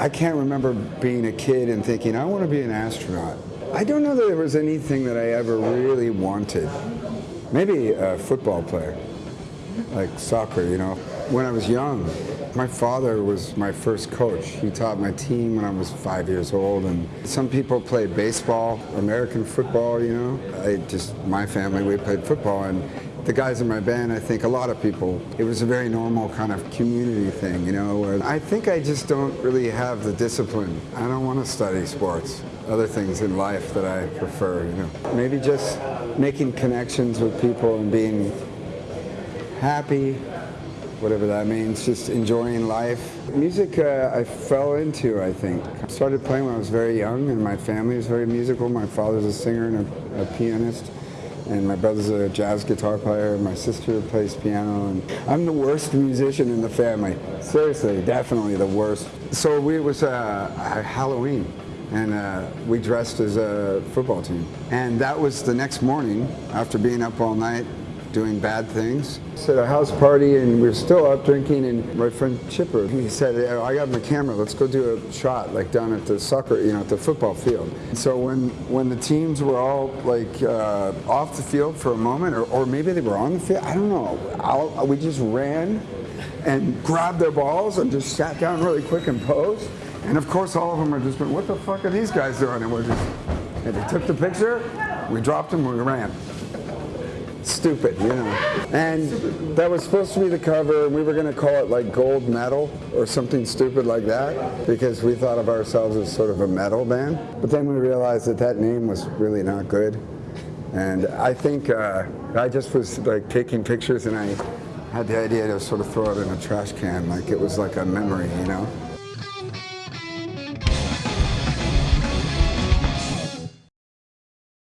I can't remember being a kid and thinking, I want to be an astronaut. I don't know that there was anything that I ever really wanted. Maybe a football player, like soccer, you know. When I was young, my father was my first coach. He taught my team when I was five years old. And some people played baseball, American football, you know. I just, my family, we played football. And the guys in my band, I think a lot of people, it was a very normal kind of community thing, you know. Where I think I just don't really have the discipline. I don't want to study sports. Other things in life that I prefer, you know. Maybe just making connections with people and being happy, whatever that means, just enjoying life. Music uh, I fell into, I think. I started playing when I was very young and my family was very musical. My father's a singer and a, a pianist and my brother's a jazz guitar player, my sister plays piano, and I'm the worst musician in the family. Seriously, definitely the worst. So we, it was uh, Halloween, and uh, we dressed as a football team. And that was the next morning, after being up all night, doing bad things. It's at a house party and we are still out drinking and my friend Chipper, he said, I got my camera, let's go do a shot like down at the soccer, you know, at the football field. So when, when the teams were all like uh, off the field for a moment or, or maybe they were on the field, I don't know, I'll, we just ran and grabbed their balls and just sat down really quick and posed. And of course all of them are just going, what the fuck are these guys doing? And we're just, and they took the picture, we dropped them, we ran stupid, you know. And that was supposed to be the cover, and we were going to call it like gold metal or something stupid like that because we thought of ourselves as sort of a metal band. But then we realized that that name was really not good. And I think uh, I just was like taking pictures and I had the idea to sort of throw it in a trash can like it was like a memory, you know.